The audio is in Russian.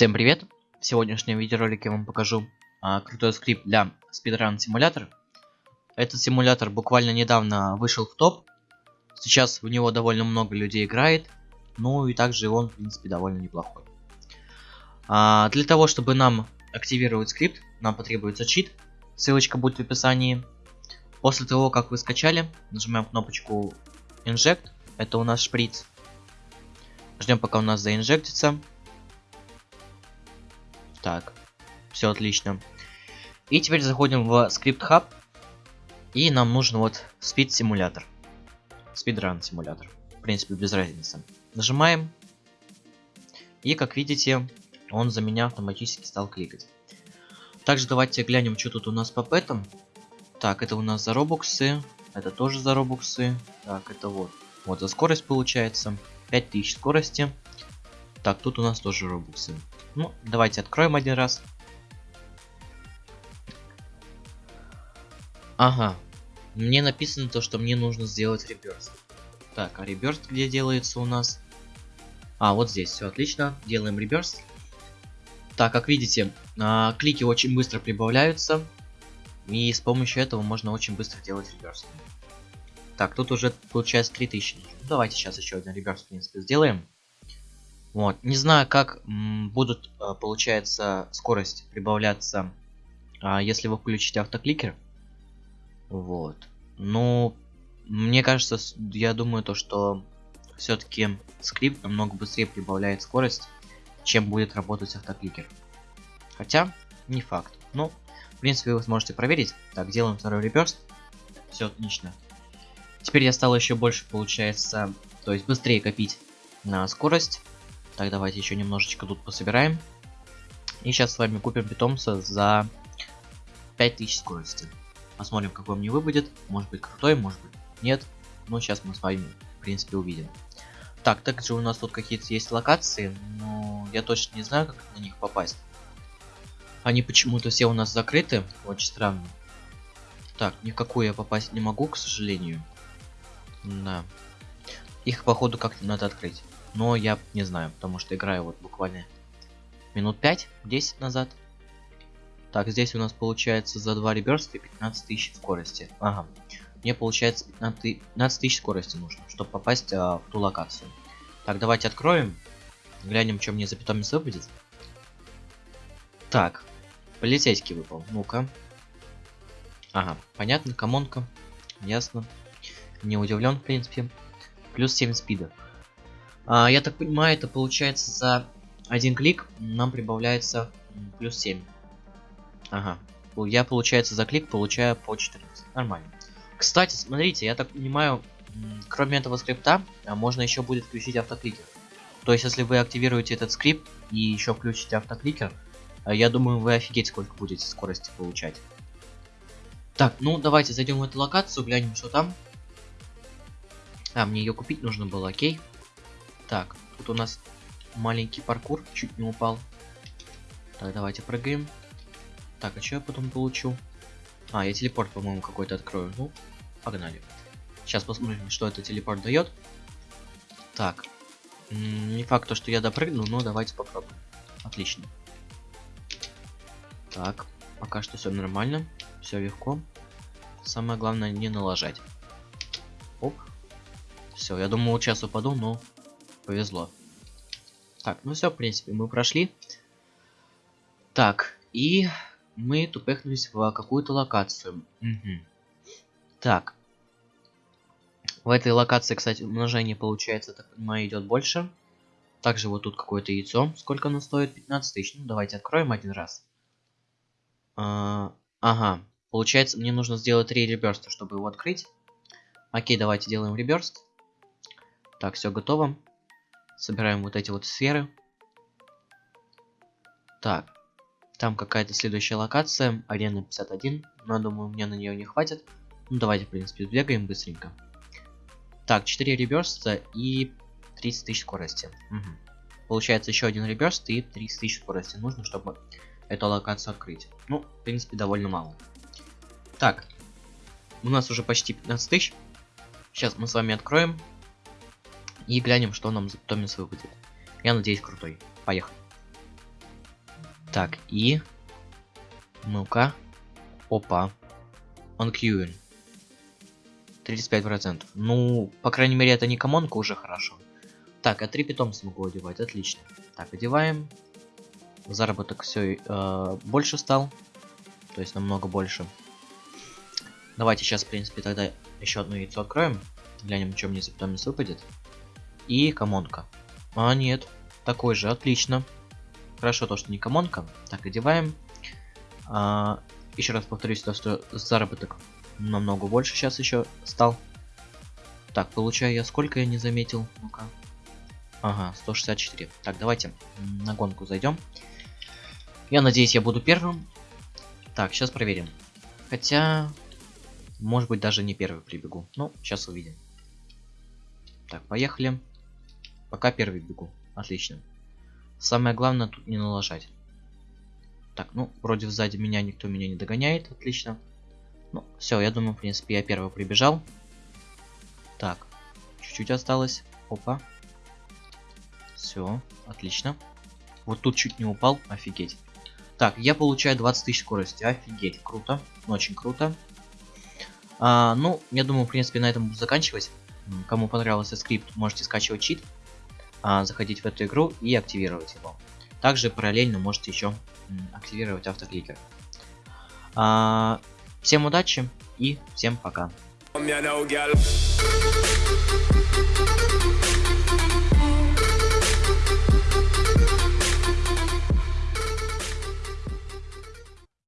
Всем привет! В сегодняшнем видеоролике я вам покажу а, крутой скрипт для speedrun симулятор. Этот симулятор буквально недавно вышел в топ. Сейчас в него довольно много людей играет. Ну и также он, в принципе, довольно неплохой. А, для того, чтобы нам активировать скрипт, нам потребуется чит. Ссылочка будет в описании. После того, как вы скачали, нажимаем кнопочку Inject. Это у нас шприц. Ждем, пока у нас заинжектится. Так, все отлично. И теперь заходим в скрипт хаб. И нам нужен вот спид симулятор. Speedrun симулятор. В принципе, без разницы. Нажимаем. И как видите, он за меня автоматически стал кликать. Также давайте глянем, что тут у нас по пэтам. Так, это у нас за робоксы. Это тоже за робоксы. Так, это вот. Вот за скорость получается. 5000 скорости. Так, тут у нас тоже робоксы. Ну, давайте откроем один раз. Ага. Мне написано то, что мне нужно сделать реберст. Так, а реберст где делается у нас? А, вот здесь, все отлично. Делаем реберст. Так, как видите, а, клики очень быстро прибавляются. И с помощью этого можно очень быстро делать реберст. Так, тут уже получается 3000. Ну, давайте сейчас еще один реберст, в принципе, сделаем. Вот. Не знаю, как будут, а, получается, скорость прибавляться, а, если вы включите автокликер. Вот. Ну, мне кажется, я думаю то, что все-таки скрипт намного быстрее прибавляет скорость, чем будет работать автокликер. Хотя, не факт. Ну, в принципе, вы сможете проверить. Так, делаем второй реперст. Все отлично. Теперь я стал еще больше, получается, то есть быстрее копить на скорость. Так, давайте еще немножечко тут пособираем. И сейчас с вами купим питомца за 5000 скорости. Посмотрим, какой мне выбудет. Может быть крутой, может быть нет. Но сейчас мы с вами, в принципе, увидим. Так, также у нас тут какие-то есть локации, но я точно не знаю, как на них попасть. Они почему-то все у нас закрыты, очень странно. Так, никакую я попасть не могу, к сожалению. Да. Их, походу, как-то надо открыть. Но я не знаю, потому что играю вот буквально минут 5-10 назад. Так, здесь у нас получается за 2 реберста 15 тысяч скорости. Ага. Мне получается 15 тысяч скорости нужно, чтобы попасть а, в ту локацию. Так, давайте откроем. Глянем, что мне за питомец выпадет. Так, полицейский выпал. Ну-ка. Ага, понятно, комонка. Ясно. Не удивлен, в принципе. Плюс 7 спида. А, я так понимаю, это получается за один клик нам прибавляется плюс 7. Ага. Я, получается, за клик получаю по 14. Нормально. Кстати, смотрите, я так понимаю, кроме этого скрипта, а, можно еще будет включить автокликер. То есть, если вы активируете этот скрипт и еще включите автокликер, а, я думаю, вы офигеть сколько будете скорости получать. Так, ну давайте зайдем в эту локацию, глянем, что там. А, мне ее купить нужно было, окей. Так, тут у нас маленький паркур, чуть не упал. Так, давайте прыгаем. Так, а что я потом получу? А, я телепорт, по-моему, какой-то открою. Ну, погнали. Сейчас посмотрим, что это телепорт дает. Так. Не факт, то, что я допрыгну, но давайте попробуем. Отлично. Так, пока что все нормально. Все легко. Самое главное не налажать. Оп. Все, я думал, сейчас упаду, но повезло. Так, ну все, в принципе, мы прошли. Так, и мы тупехнулись в какую-то локацию. Угу. Так. В этой локации, кстати, умножение получается, так понимаю, идет больше. Также вот тут какое-то яйцо. Сколько оно стоит? 15 тысяч. Ну, давайте откроем один раз. А, ага. Получается, мне нужно сделать 3 реберста, чтобы его открыть. Окей, давайте делаем реберст. Так, все готово. Собираем вот эти вот сферы. Так. Там какая-то следующая локация. Арена 51. Но я думаю, мне на нее не хватит. Ну, давайте, в принципе, сбегаем быстренько. Так, 4 реберста и 30 тысяч скорости. Угу. Получается еще один реберст и 30 тысяч скорости нужно, чтобы эту локацию открыть. Ну, в принципе, довольно мало. Так, у нас уже почти 15 тысяч. Сейчас мы с вами откроем и глянем, что нам питомец выпадет. Я надеюсь, крутой. Поехали. Так, и... Ну-ка. Опа. Он queuing. 35%. Ну, по крайней мере, это не комонка, уже хорошо. Так, а три питомца могу одевать, отлично. Так, одеваем. Заработок все э, больше стал. То есть намного больше. Давайте сейчас, в принципе, тогда еще одно яйцо откроем. Глянем, что мне за питомец выпадет. И комонка. А, нет. Такой же, отлично. Хорошо то, что не комонка. Так, одеваем. А, еще раз повторюсь, то, что заработок намного больше сейчас еще стал. Так, получаю я сколько я не заметил? Ну-ка. Ага, 164. Так, давайте на гонку зайдем. Я надеюсь, я буду первым. Так, сейчас проверим. Хотя, может быть, даже не первый прибегу. Ну, сейчас увидим. Так, поехали. Пока первый бегу. Отлично. Самое главное тут не налажать. Так, ну, вроде сзади меня никто меня не догоняет. Отлично. Ну, все, я думаю, в принципе, я первый прибежал. Так, чуть-чуть осталось. Опа. Все, отлично. Вот тут чуть не упал, офигеть. Так, я получаю 20 тысяч скорости, офигеть, круто, очень круто. А, ну, я думаю, в принципе, на этом буду заканчивать. Кому понравился скрипт, можете скачивать чит, а, заходить в эту игру и активировать его. Также параллельно можете еще активировать автокликер. А, всем удачи и всем пока.